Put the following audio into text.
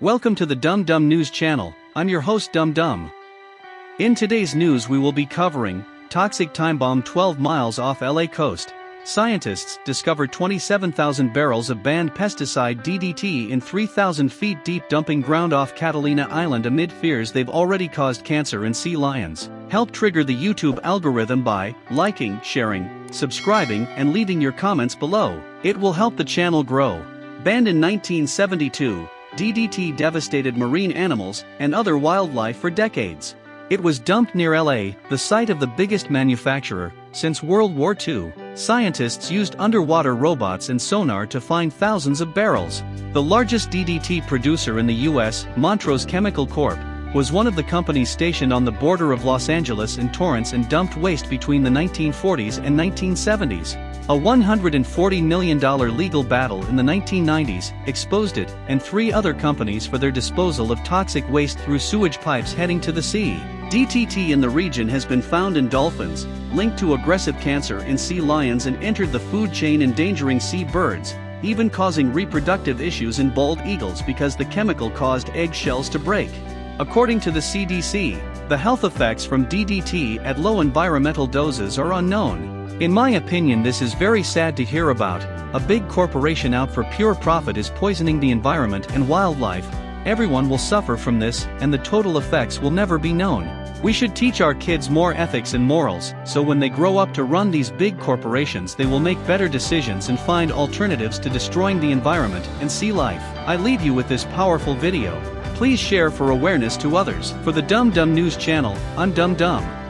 Welcome to the Dum Dum News channel. I'm your host Dum Dum. In today's news, we will be covering toxic time bomb 12 miles off LA coast. Scientists discovered 27,000 barrels of banned pesticide DDT in 3,000 feet deep dumping ground off Catalina Island amid fears they've already caused cancer in sea lions. Help trigger the YouTube algorithm by liking, sharing, subscribing, and leaving your comments below. It will help the channel grow. Banned in 1972, DDT devastated marine animals and other wildlife for decades. It was dumped near LA, the site of the biggest manufacturer, since World War II. Scientists used underwater robots and sonar to find thousands of barrels. The largest DDT producer in the US, Montrose Chemical Corp., was one of the companies stationed on the border of Los Angeles and Torrance and dumped waste between the 1940s and 1970s. A $140 million legal battle in the 1990s exposed it and three other companies for their disposal of toxic waste through sewage pipes heading to the sea. DDT in the region has been found in dolphins, linked to aggressive cancer in sea lions and entered the food chain endangering sea birds, even causing reproductive issues in bald eagles because the chemical caused eggshells to break. According to the CDC, the health effects from DDT at low environmental doses are unknown. In my opinion this is very sad to hear about, a big corporation out for pure profit is poisoning the environment and wildlife, everyone will suffer from this and the total effects will never be known. We should teach our kids more ethics and morals, so when they grow up to run these big corporations they will make better decisions and find alternatives to destroying the environment and sea life. I leave you with this powerful video. Please share for awareness to others. For the Dumb Dum News channel, I'm Dumb Dum.